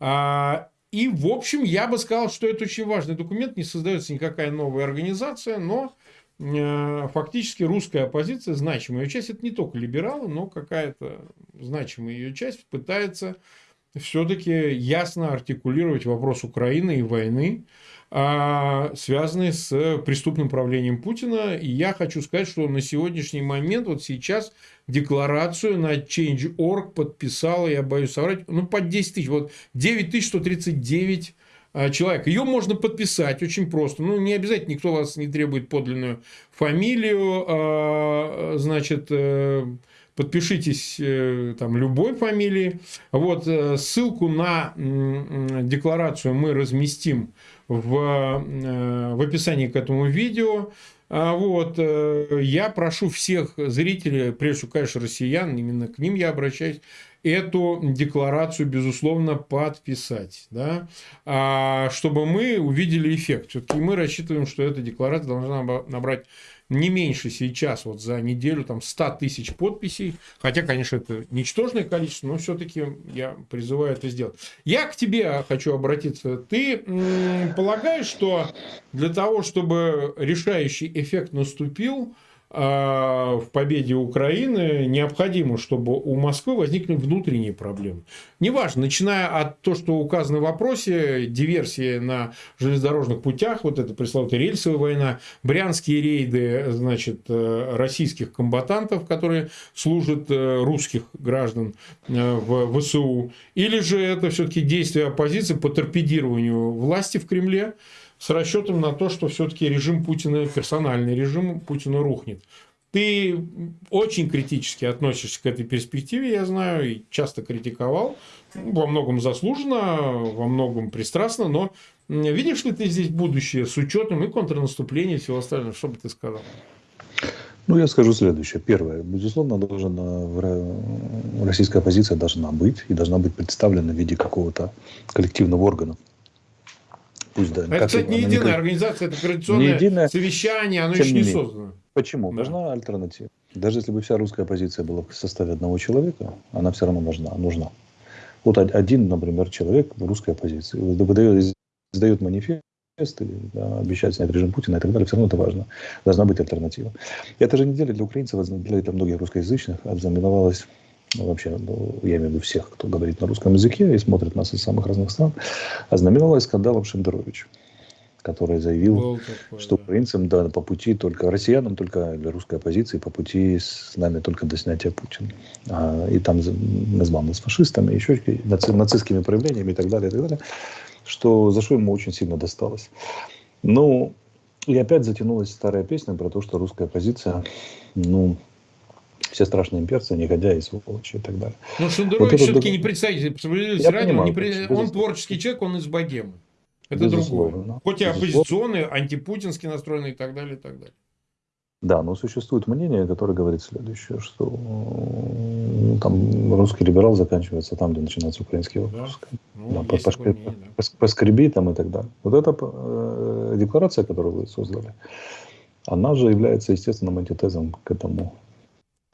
А, и, в общем, я бы сказал, что это очень важный документ, не создается никакая новая организация, но э, фактически русская оппозиция, значимая ее часть, это не только либералы, но какая-то значимая ее часть пытается все-таки ясно артикулировать вопрос Украины и войны, а, связанные с преступным правлением Путина. И я хочу сказать, что на сегодняшний момент, вот сейчас, декларацию на Change.org подписала, я боюсь соврать, ну, под 10 тысяч, вот 9139 а, человек. Ее можно подписать очень просто. Ну, не обязательно, никто вас не требует подлинную фамилию, а, значит, э, подпишитесь э, там любой фамилии. Вот э, ссылку на декларацию мы разместим в, э, в описании к этому видео. А вот, я прошу всех зрителей, прежде всего, конечно, россиян, именно к ним я обращаюсь, эту декларацию, безусловно, подписать, да, а, чтобы мы увидели эффект. Все-таки мы рассчитываем, что эта декларация должна набрать не меньше сейчас, вот за неделю, там 100 тысяч подписей. Хотя, конечно, это ничтожное количество, но все-таки я призываю это сделать. Я к тебе хочу обратиться. Ты полагаешь, что для того, чтобы решающий эффект наступил, а, в победе Украины необходимо, чтобы у Москвы возникли внутренние проблемы. Неважно, начиная от того, что указано в вопросе, диверсии на железнодорожных путях, вот это пресловутая рельсовая война, брянские рейды, значит, э, российских комбатантов, которые служат э, русских граждан э, в ВСУ, или же это все-таки действия оппозиции по торпедированию власти в Кремле, с расчетом на то, что все-таки режим Путина, персональный режим Путина рухнет. ты очень критически относишься к этой перспективе, я знаю, и часто критиковал. Во многом заслуженно, во многом пристрастно, но видишь ли ты здесь будущее с учетом и контрнаступления и всего остального? Что бы ты сказал? Ну, я скажу следующее. Первое. Безусловно, должна, российская оппозиция должна быть и должна быть представлена в виде какого-то коллективного органа. Пусть, да, это, кстати, не единая не... организация, это координационное единое, совещание, оно еще не, не создано. Почему? Да. Нужна альтернатива. Даже если бы вся русская оппозиция была в составе одного человека, она все равно нужна. нужна. Вот один, например, человек в русской оппозиции выдает, издает манифест, да, обещает снять режим Путина и так далее, все равно это важно. Должна быть альтернатива. И эта же неделя для украинцев, для, для многих русскоязычных, ознаменовалась ну, вообще, ну, я имею в виду всех, кто говорит на русском языке и смотрит нас из самых разных стран, ознаменовалась скандалом Шендерович, который заявил, такой, что да. украинцам да, по пути только, россиянам только для русской оппозиции по пути с нами только до снятия Путина. А, и там назвал нас фашистами, еще наци, нацистскими проявлениями и так далее, и так далее что, за что ему очень сильно досталось. Ну, и опять затянулась старая песня про то, что русская оппозиция, ну, все страшные имперцы, негодяи, сволочи и так далее. Ну, Шендерович вот все-таки это... не представитель справедливости ради, он, не при... он творческий человек, он из богемы. Это другое. Хоть и оппозиционный, антипутинский настроенный и так далее, и так далее. Да, но существует мнение, которое говорит следующее, что ну, там русский либерал заканчивается там, где начинается украинский вопрос. Да, ну, да, по, мнение, да. поскреби там и так далее. Вот эта э, декларация, которую вы создали, она же является естественным антитезом к этому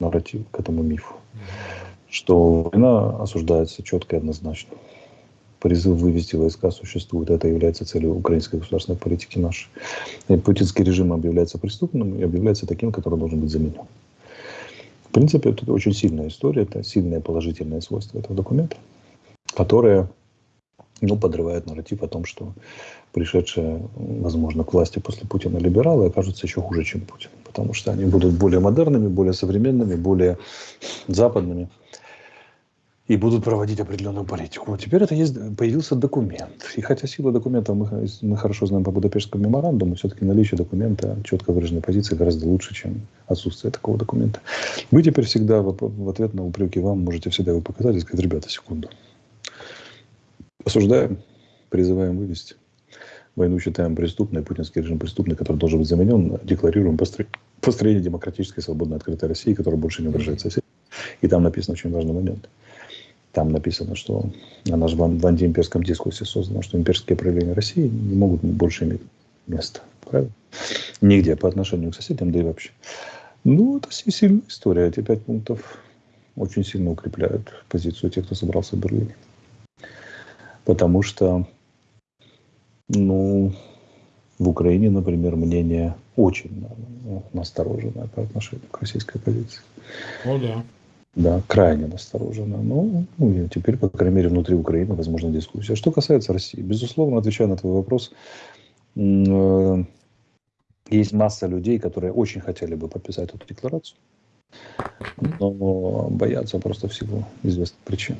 нарративу, к этому мифу. Что война осуждается четко и однозначно призыв вывести войска существует. Это является целью украинской государственной политики нашей. И путинский режим объявляется преступным и объявляется таким, который должен быть заменен. В принципе, это очень сильная история, это сильное положительное свойство этого документа, которое ну, подрывает нарратив о том, что пришедшие, возможно, к власти после Путина либералы окажутся еще хуже, чем Путин. Потому что они будут более модерными, более современными, более западными и будут проводить определенную политику. Вот теперь это есть, появился документ. И хотя сила документа мы, мы хорошо знаем по Будапештскому меморандуму, все-таки наличие документа, четко выраженной позиции гораздо лучше, чем отсутствие такого документа. Вы теперь всегда в, в ответ на упреки вам можете всегда его показать и сказать, ребята, секунду. Осуждаем, призываем вывести. Войну считаем преступной, путинский режим преступный, который должен быть заменен, декларируем построение демократической, свободной, открытой России, которая больше не угрожает соседям. И там написан очень важный момент – там написано, что она же в, антиимперском дискурсе создана, что имперские проявления России не могут больше иметь места. Правильно? Нигде по отношению к соседям, да и вообще. Ну, это сильная история. Эти пять пунктов очень сильно укрепляют позицию тех, кто собрался в Берлине. Потому что, ну, в Украине, например, мнение очень настороженное по отношению к российской позиции. О, да. Да, крайне настороженно. Ну, ну и теперь, по крайней мере, внутри Украины возможна дискуссия. Что касается России, безусловно, отвечая на твой вопрос, э, есть масса людей, которые очень хотели бы подписать эту декларацию, но боятся просто всего известных причин.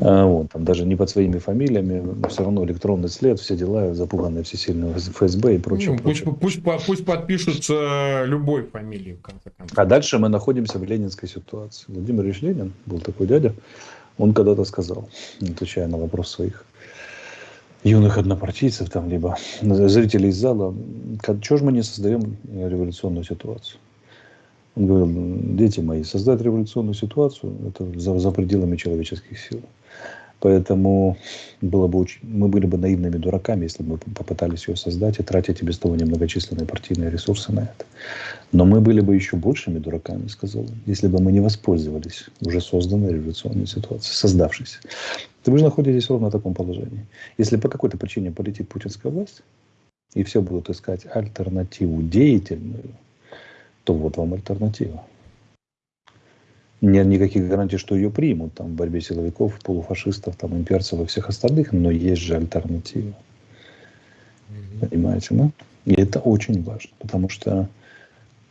А, вот, там даже не под своими фамилиями, все равно электронный след, все дела, запуганные все сильно ФСБ и прочее. Ну, пусть, прочее. Пусть, пусть подпишутся любой фамилией, в конце концов. А дальше мы находимся в ленинской ситуации. Владимир Ильич Ленин, был такой дядя, он когда-то сказал, отвечая на вопрос своих юных однопартийцев, там, либо зрителей из зала, что же мы не создаем революционную ситуацию? Он говорил, дети мои, создать революционную ситуацию – это за, за пределами человеческих сил. Поэтому было бы очень, мы были бы наивными дураками, если бы попытались ее создать и тратить и без того немногочисленные партийные ресурсы на это. Но мы были бы еще большими дураками, сказал если бы мы не воспользовались уже созданной революционной ситуацией, создавшейся. Вы же находитесь ровно в таком положении. Если по какой-то причине полетит путинская власть, и все будут искать альтернативу деятельную, то вот вам альтернатива нет никаких гарантий, что ее примут там, в борьбе силовиков, полуфашистов, там, имперцев и всех остальных, но есть же альтернатива. Mm-hmm. Понимаете, да? И это очень важно, потому что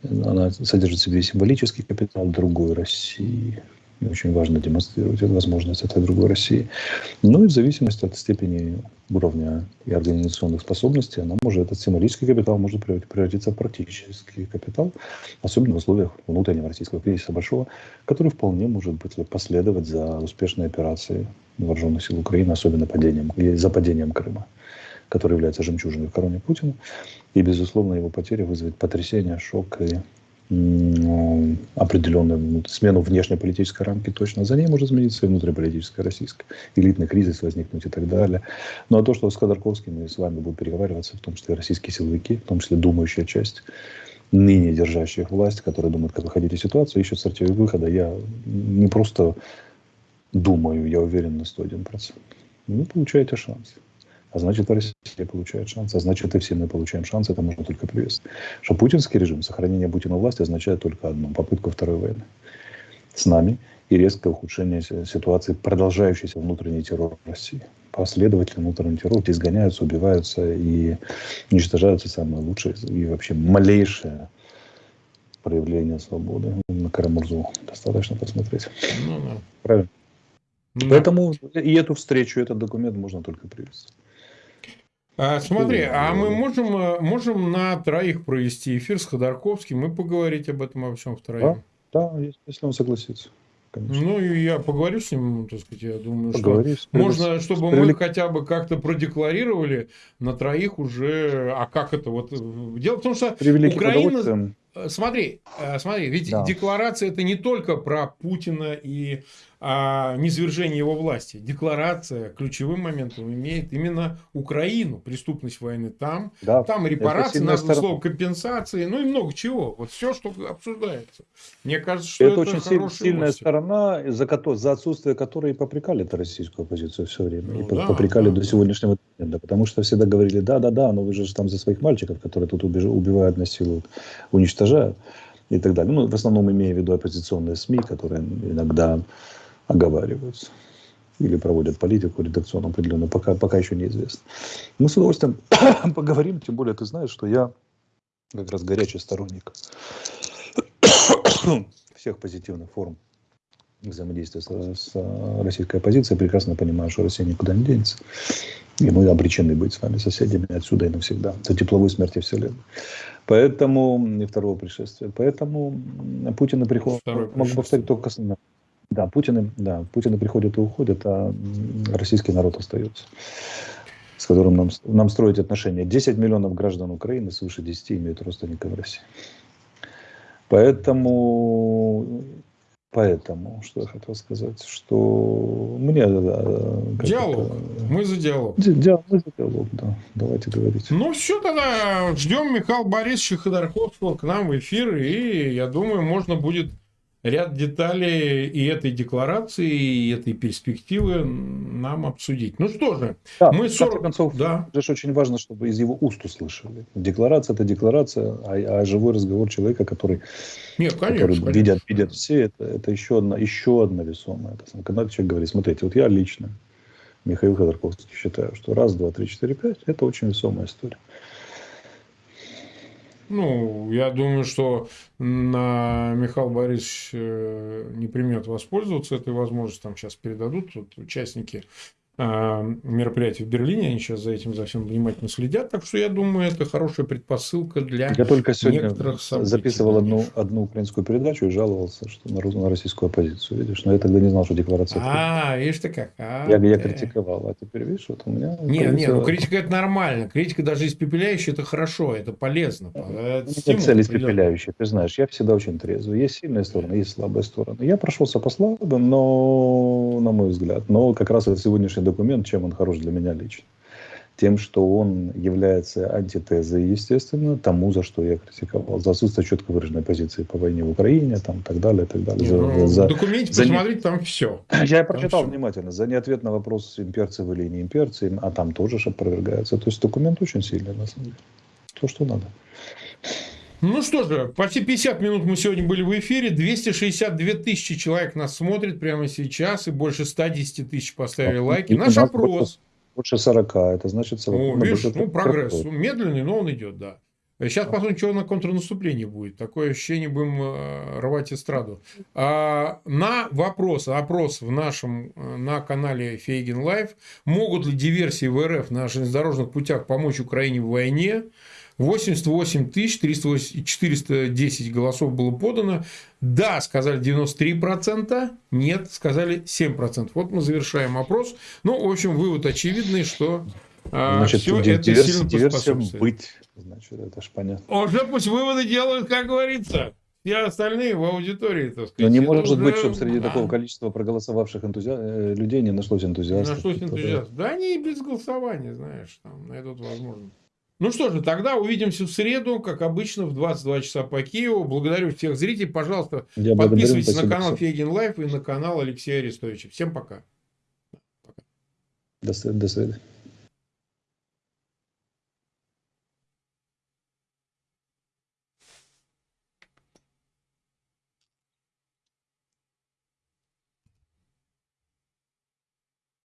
она содержит в себе символический капитал другой России. Очень важно демонстрировать эту возможность этой другой России. Ну и в зависимости от степени уровня и организационных способностей, она может, этот символический капитал может превратиться в практический капитал, особенно в условиях внутреннего российского кризиса большого, который вполне может быть последовать за успешной операцией вооруженных сил Украины, особенно падением, за падением Крыма который является жемчужиной в короне Путина. И, безусловно, его потеря вызовет потрясение, шок и определенную смену внешнеполитической рамки точно. За ней может измениться и внутриполитическая российская. Элитный кризис возникнуть и так далее. Ну а то, что с Ходорковским и с вами будут переговариваться, в том числе российские силовики, в том числе думающая часть, ныне держащих власть, которые думают, как выходить из ситуации, ищут стратегию выхода, я не просто думаю, я уверен на 101%. Вы получаете шанс. А значит, Россия получает шанс. А значит, и все мы получаем шанс. Это можно только приветствовать. Что путинский режим, сохранение Путина власти означает только одно. Попытку второй войны с нами и резкое ухудшение ситуации, продолжающийся внутренний террор России. Последовательно внутренний террор, где изгоняются, убиваются и уничтожаются самые лучшие и вообще малейшие проявление свободы. На Карамурзу достаточно посмотреть. Ну, да. Правильно. Да. Поэтому и эту встречу, этот документ можно только приветствовать. А, смотри, а мы можем, э, можем на троих провести эфир с Ходорковским и поговорить об этом во всем втроем? Да, да если он согласится. Конечно. Ну, и я поговорю с ним, так сказать, я думаю, Поговори, что можно, чтобы мы хотя бы как-то продекларировали на троих уже, а как это вот... Дело в том, что Украина... Э, смотри, э, смотри, ведь да. декларация это не только про Путина и а, низвержение его власти. Декларация ключевым моментом имеет именно Украину, преступность войны там, да. там репарации, названо слово компенсации, ну и много чего. Вот все, что обсуждается. Мне кажется, что это, это очень сильная новости. сторона, за, за отсутствие которой и попрекали это российскую оппозицию все время. Ну, и да, попрекали да. до сегодняшнего дня. Потому что всегда говорили, да, да, да, но вы же там за своих мальчиков, которые тут убивают, насилуют, уничтожают и так далее. Ну, в основном имея в виду оппозиционные СМИ, которые иногда оговариваются или проводят политику редакционную определенную, пока, пока еще неизвестно. Мы с удовольствием поговорим, тем более ты знаешь, что я как раз горячий сторонник всех позитивных форм взаимодействия с, с российской оппозицией. Прекрасно понимаю, что Россия никуда не денется. И мы обречены быть с вами соседями отсюда и навсегда. До тепловой смерти Вселенной. Поэтому, и второго пришествия. Поэтому Путин и приход... Могу повторить только. Да, Путины, да, Путины приходят и уходят, а российский народ остается, с которым нам, нам строить отношения. 10 миллионов граждан Украины, свыше 10 имеют родственников в России. Поэтому, поэтому, что я хотел сказать, что мне... Диалог. Это, мы за диалог. Диалог, мы за диалог, да. Давайте говорить. Ну все, тогда ждем Михаила Борисовича Ходорковского к нам в эфир, и я думаю, можно будет ряд деталей и этой декларации, и этой перспективы нам обсудить. Ну что же, да, мы 40... концов, да. же очень важно, чтобы из его уст услышали. Декларация – это декларация, а, а живой разговор человека, который, Нет, конечно, который конечно. Видят, видят все, это, это еще, одна, еще одна весомая. Это, когда человек говорит, смотрите, вот я лично, Михаил Ходорковский, считаю, что раз, два, три, четыре, пять – это очень весомая история. Ну, я думаю, что на Михаил Борисович э, не примет воспользоваться этой возможностью. Там сейчас передадут вот, участники мероприятий в Берлине, они сейчас за этим за всем внимательно следят, так что я думаю, это хорошая предпосылка для Я только сегодня записывал одну, одну украинскую передачу и жаловался что на, на российскую оппозицию, видишь, но я тогда не знал, что декларация... А, видишь ты как. А, я, я критиковал, а теперь видишь, вот у меня... Не, не, ну критика это нормально, критика даже испепеляющая это хорошо, это полезно. Это Нет цель испепеляющая, ты знаешь, я всегда очень трезвый, есть сильные стороны, есть слабые стороны. Я прошелся по слабым, но, на мой взгляд, но как раз это сегодняшний документ, чем он хорош для меня лично. Тем, что он является антитезой, естественно, тому, за что я критиковал. За отсутствие четко выраженной позиции по войне в Украине, там, так далее, так далее. За, ну, за, в документе за посмотреть, не... там все. Я там прочитал все. внимательно. За неответ на вопрос, имперцы вы или не имперцы, а там тоже опровергается. То есть документ очень сильный, на самом деле. То, что надо. Ну что же, почти 50 минут мы сегодня были в эфире. 262 тысячи человек нас смотрит прямо сейчас. И больше 110 тысяч поставили лайки. Наш опрос. Больше 40. Это значит... О, видишь, ну прогресс. Медленный, но он идет, да. Сейчас посмотрим, что на контрнаступлении будет. Такое ощущение, будем э, рвать эстраду. А, на вопрос, опрос в нашем, э, на канале Фейгин Live, могут ли диверсии в РФ на железнодорожных путях помочь Украине в войне, 88 тысяч 410 голосов было подано. Да, сказали 93%, нет, сказали 7%. Вот мы завершаем опрос. Ну, в общем, вывод очевидный, что а, Значит, все это диверс- сильно диверсия поспособствует. быть. Значит, это ж понятно. Уже пусть выводы делают, как говорится. Все остальные в аудитории, так сказать. Но не Это может уже, быть, чтобы среди да, такого количества проголосовавших энтузиа- э, людей не нашлось энтузиастов. Нашлось которые- энтузиаст. Да они и без голосования, знаешь, там найдут возможность. Ну что же, тогда увидимся в среду, как обычно, в 22 часа по Киеву. Благодарю всех зрителей. Пожалуйста, Я благодарю, подписывайтесь на канал. Фейгин Live и на канал Алексея Арестовича. Всем пока. До свидания.